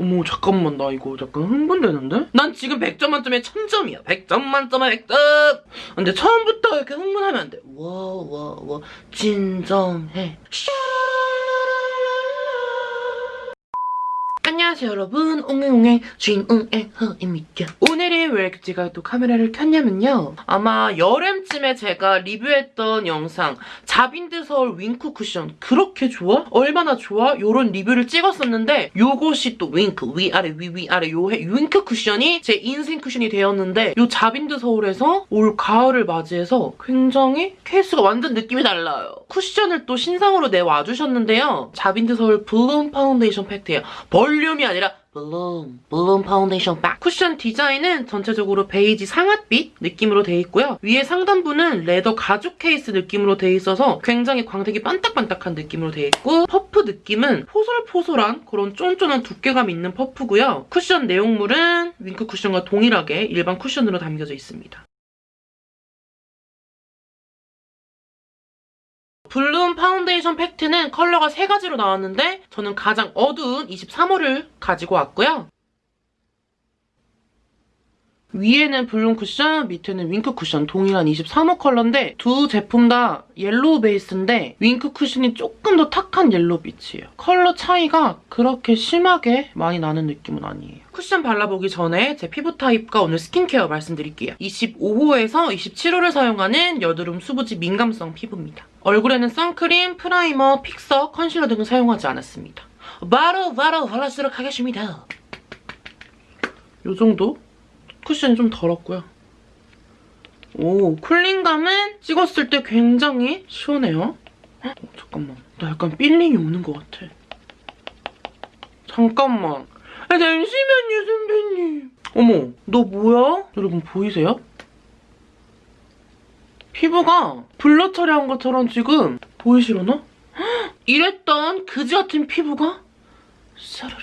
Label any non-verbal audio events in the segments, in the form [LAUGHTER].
어머 잠깐만 나 이거 약간 흥분되는데? 난 지금 100점 만점에 1000점이야. 100점 만점에 100점 근데 처음부터 이렇게 흥분하면 안 돼. 와 와 와 진정해 안녕하세요 여러분. 옹행옹행 주인옹의 허입니다. 오늘은 왜 제가 또 카메라를 켰냐면요. 아마 여름쯤에 제가 리뷰했던 영상 자빈드 서울 윙크 쿠션 그렇게 좋아? 얼마나 좋아? 요런 리뷰를 찍었었는데 요것이 또 윙크 위아래 위위아래 요 해- 윙크 쿠션이 제 인생 쿠션이 되었는데 요 자빈드 서울에서 올 가을을 맞이해서 굉장히 케이스가 완전 느낌이 달라요. 쿠션을 또 신상으로 내와주셨는데요. 자빈드 서울 블룸 파운데이션 팩트예요 볼륨 이 아니라 블룸, 블룸 파운데이션 팩. 쿠션 디자인은 전체적으로 베이지 상아빛 느낌으로 되어 있고요. 위에 상단부는 leather 가죽 케이스 느낌으로 되어 있어서 굉장히 광택이 반딱반딱한 느낌으로 되어 있고 퍼프 느낌은 포솔포솔한 그런 쫀쫀한 두께감 있는 퍼프고요. 쿠션 내용물은 윙크 쿠션과 동일하게 일반 쿠션으로 담겨져 있습니다. 블룸 파운데이션 팩트는 컬러가 세 가지로 나왔는데 저는 가장 어두운 23호를 가지고 왔고요. 위에는 블룸 쿠션, 밑에는 윙크 쿠션 동일한 23호 컬러인데 두 제품 다 yellow 베이스인데 윙크 쿠션이 조금 더 탁한 yellow 빛이에요. 컬러 차이가 그렇게 심하게 많이 나는 느낌은 아니에요. 쿠션 발라보기 전에 제 피부 타입과 오늘 스킨케어 말씀드릴게요. 25호에서 27호를 사용하는 여드름 수부지 민감성 피부입니다. 얼굴에는 선크림, primer, fixer, concealer 등을 사용하지 않았습니다. 바로 바로 발라주도록 하겠습니다. 요 정도? 쿠션이 좀 덜었고요. 오, 쿨링감은 찍었을 때 굉장히 시원해요. 어, 잠깐만. 나 약간 feeling이 오는 것 같아. 잠깐만. 아, 잠시만요, 선배님. 어머, 너 뭐야? 여러분 보이세요? 피부가 blur 처리한 것처럼 지금 보이시려나? 헉, [GASPS] 이랬던 그지 같은 피부가 사르르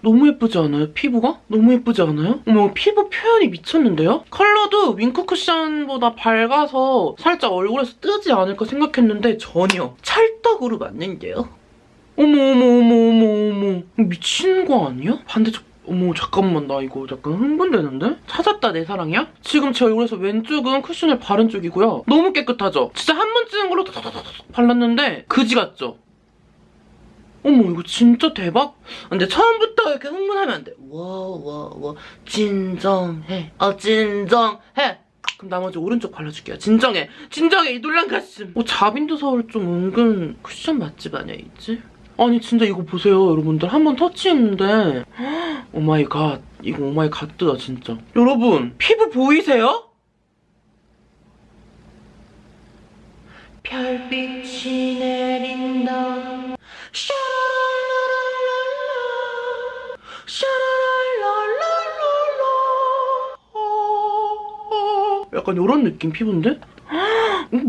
너무 예쁘지 않아요? 피부가? 너무 예쁘지 않아요? 어머 피부 표현이 미쳤는데요? 컬러도 윙크 쿠션보다 밝아서 살짝 얼굴에서 뜨지 않을까 생각했는데 전혀 찰떡으로 맞는데요? 어머 어머 어머 어머 어머 미친 거 아니야? 반대쪽 어머 잠깐만 나 이거 약간 흥분되는데? 찾았다 내 사랑이야? 지금 제 얼굴에서 왼쪽은 쿠션을 바른 쪽이고요. 너무 깨끗하죠? 진짜 한번 찍은 걸로 발랐는데 그지 같죠? 어머 이거 진짜 대박? 근데 처음부터 이렇게 흥분하면 안 돼. 와와와 진정해. 아 진정해. 그럼 나머지 오른쪽 발라줄게요. 진정해. 진정해 이 놀란 가슴. 어 자빈드 서울 좀 은근 쿠션 맛집 아니야 있지? 아니 진짜 이거 보세요 여러분들. 한 번 터치했는데. Oh my god. 이거 oh my god이다 진짜. 여러분 피부 보이세요? 별빛이 내린다. 샤라랄라랄라. 샤라랄라랄라. 약간 이런 느낌 피부인데?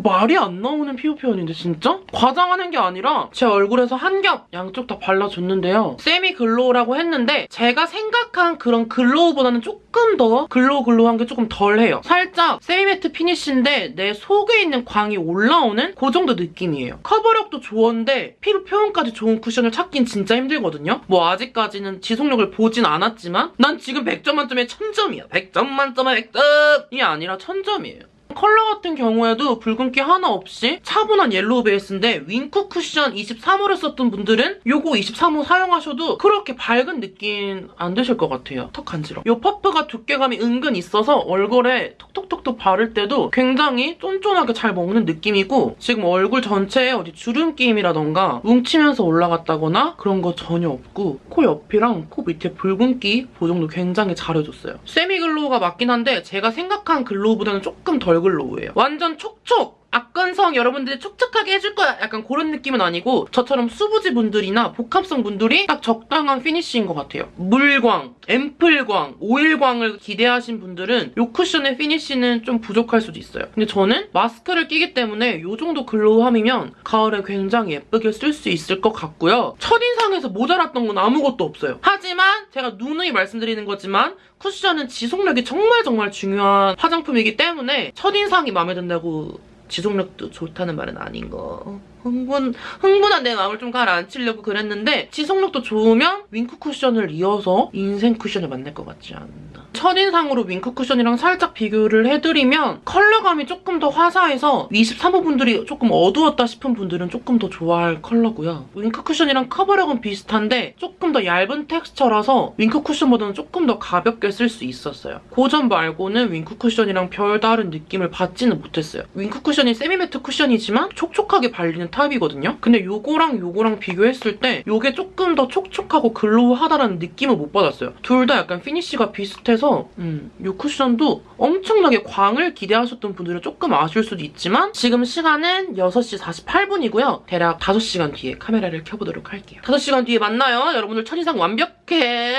말이 안 나오는 피부 표현인데 진짜? 과장하는 게 아니라 제 얼굴에서 한 겹 양쪽 다 발라줬는데요. semi glow라고 했는데 제가 생각한 그런 glow보다는 조금 더 glow glow한 게 조금 덜해요. 살짝 semi matte finish인데 내 속에 있는 광이 올라오는 그 정도 느낌이에요. 커버력도 좋은데 피부 표현까지 좋은 쿠션을 찾긴 진짜 힘들거든요. 뭐 아직까지는 지속력을 보진 않았지만 난 지금 100점 만점에 1000점이야. 100점 만점에 100점이 아니라 1000점이에요. 컬러 같은 경우에도 붉은기 하나 없이 차분한 yellow 베이스인데 윙크 쿠션 23호를 썼던 분들은 요거 23호 사용하셔도 그렇게 밝은 느낌 안 드실 것 같아요. 턱 간지러. 요 퍼프가 두께감이 은근 있어서 얼굴에 톡톡톡톡 바를 때도 굉장히 쫀쫀하게 잘 먹는 느낌이고 지금 얼굴 전체에 어디 주름 끼임이라던가 뭉치면서 올라갔다거나 그런 거 전혀 없고 코 옆이랑 코 밑에 붉은기 보정도 굉장히 잘해줬어요. semi glow가 맞긴 한데 제가 생각한 glow보다는 조금 덜 glow예요. 완전 촉촉! 악건성 여러분들이 촉촉하게 해줄 거야 약간 그런 느낌은 아니고 저처럼 수부지 분들이나 복합성 분들이 딱 적당한 finish인 것 같아요. 물광, 앰플광, 오일광을 기대하신 분들은 이 쿠션의 finish는 좀 부족할 수도 있어요. 근데 저는 마스크를 끼기 때문에 이 정도 glow함이면 가을에 굉장히 예쁘게 쓸 수 있을 것 같고요. 첫인상에서 모자랐던 건 아무것도 없어요. 하지만 제가 누누이 말씀드리는 거지만 쿠션은 지속력이 정말 정말 중요한 화장품이기 때문에 첫인상이 마음에 든다고 지속력도 좋다는 말은 아닌 거. 흥분, 흥분한 내 마음을 좀 가라앉히려고 그랬는데 지속력도 좋으면 윙크 쿠션을 이어서 인생 쿠션을 만날 것 같지 않나. 첫인상으로 윙크 쿠션이랑 살짝 비교를 해드리면 컬러감이 조금 더 화사해서 23호 분들이 조금 어두웠다 싶은 분들은 조금 더 좋아할 컬러고요. 윙크 쿠션이랑 커버력은 비슷한데 조금 더 얇은 텍스처라서 윙크 쿠션보다는 조금 더 가볍게 쓸 수 있었어요. 그점 말고는 윙크 쿠션이랑 별다른 느낌을 받지는 못했어요. 윙크 쿠션이 semi-matte 쿠션이지만 촉촉하게 발리는 타입이거든요. 근데 요거랑 요거랑 비교했을 때 요게 조금 더 촉촉하고 glow하다라는 느낌을 못 받았어요. 둘 다 약간 finish가 비슷해서 음, 요 쿠션도 엄청나게 광을 기대하셨던 분들은 조금 아쉬울 수도 있지만 지금 시간은 6시 48분이고요. 대략 5시간 뒤에 카메라를 켜보도록 할게요. 5시간 뒤에 만나요. 여러분들 첫인상 완벽해.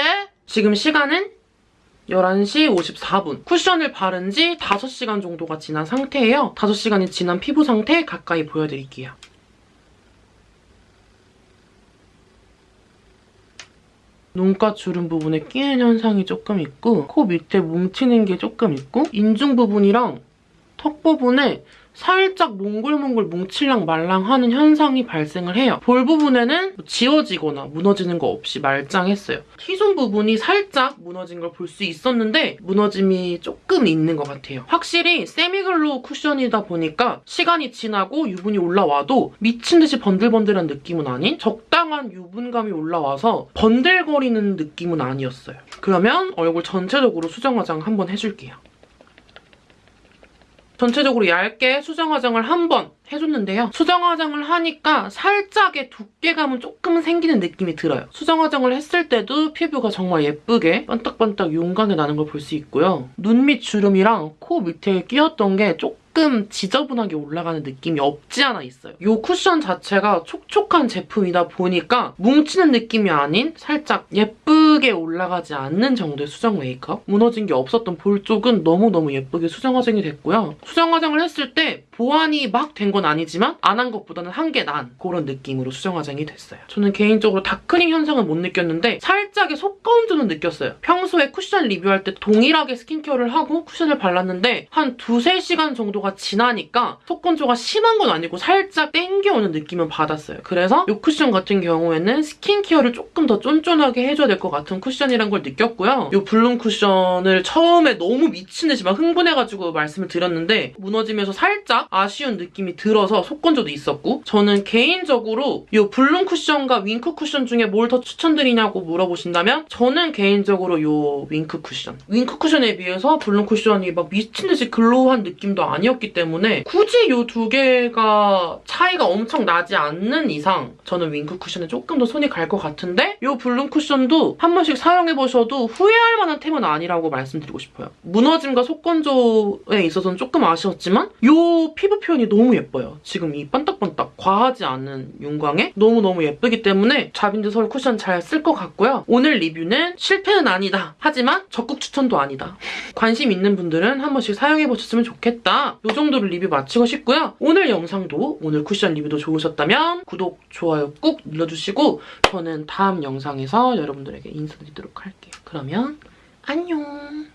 지금 시간은 11시 54분. 쿠션을 바른 지 5시간 정도가 지난 상태예요. 5시간이 지난 피부 상태 가까이 보여드릴게요. 눈가 주름 부분에 끼는 현상이 조금 있고 코 밑에 뭉치는 게 조금 있고 인중 부분이랑 턱 부분에 살짝 몽글몽글 뭉칠랑 말랑하는 현상이 발생을 해요. 볼 부분에는 뭐 지워지거나 무너지는 거 없이 말짱했어요. T존 부분이 살짝 무너진 걸 볼 수 있었는데 무너짐이 조금 있는 것 같아요. 확실히 semi-glow 쿠션이다 보니까 시간이 지나고 유분이 올라와도 미친 듯이 번들번들한 느낌은 아닌 적당한 유분감이 올라와서 번들거리는 느낌은 아니었어요. 그러면 얼굴 전체적으로 수정 화장 한번 해줄게요. 전체적으로 얇게 수정 화장을 한 번 해줬는데요. 수정 화장을 하니까 살짝의 두께감은 조금 생기는 느낌이 들어요. 수정 화장을 했을 때도 피부가 정말 예쁘게 반딱반딱 용광이 나는 걸 볼 수 있고요. 눈 밑 주름이랑 코 밑에 끼었던 게 조금 지저분하게 올라가는 느낌이 없지 않아 있어요. 이 쿠션 자체가 촉촉한 제품이다 보니까 뭉치는 느낌이 아닌 살짝 예쁘게 올라가지 않는 정도의 수정 메이크업? 무너진 게 없었던 볼 쪽은 너무너무 예쁘게 수정 화장이 됐고요. 수정 화장을 했을 때 보완이 막 된 건 아니지만 안 한 것보다는 한 게 난 그런 느낌으로 수정 화장이 됐어요. 저는 개인적으로 다크닝 현상은 못 느꼈는데 살짝의 속건조는 느꼈어요. 평소에 쿠션 리뷰할 때 동일하게 스킨케어를 하고 쿠션을 발랐는데 한 두세 시간 정도가 지나니까 속건조가 심한 건 아니고 살짝 땡겨오는 느낌은 받았어요. 그래서 이 쿠션 같은 경우에는 스킨케어를 조금 더 쫀쫀하게 해줘야 될 것 같은 쿠션이란 걸 느꼈고요. 이 블룸 쿠션을 처음에 너무 미친 듯이 막 흥분해가지고 말씀을 드렸는데 무너지면서 살짝 아쉬운 느낌이 들어서 속건조도 있었고 저는 개인적으로 이 블룸 쿠션과 윙크 쿠션 중에 뭘 더 추천드리냐고 물어보신다면 저는 개인적으로 이 윙크 쿠션 윙크 쿠션에 비해서 블룸 쿠션이 막 미친 듯이 glow한 느낌도 아니었기 때문에 굳이 이 두 개가 차이가 엄청 나지 않는 이상 저는 윙크 쿠션에 조금 더 손이 갈 것 같은데 이 블룸 쿠션도 한 번씩 사용해보셔도 후회할 만한 템은 아니라고 말씀드리고 싶어요. 무너짐과 속건조에 있어서는 조금 아쉬웠지만 이 피부 표현이 너무 예뻐요. 지금 이 반딱반딱 과하지 않은 윤광에 너무너무 예쁘기 때문에 자빈드 서울 쿠션 잘 쓸 것 같고요. 오늘 리뷰는 실패는 아니다. 하지만 적극 추천도 아니다. 관심 있는 분들은 한 번씩 사용해보셨으면 좋겠다. 이 정도로 리뷰 마치고 싶고요. 오늘 영상도 오늘 쿠션 리뷰도 좋으셨다면 구독, 좋아요 꾹 눌러주시고 저는 다음 영상에서 여러분들에게 인사드리도록 할게요. 그러면 안녕!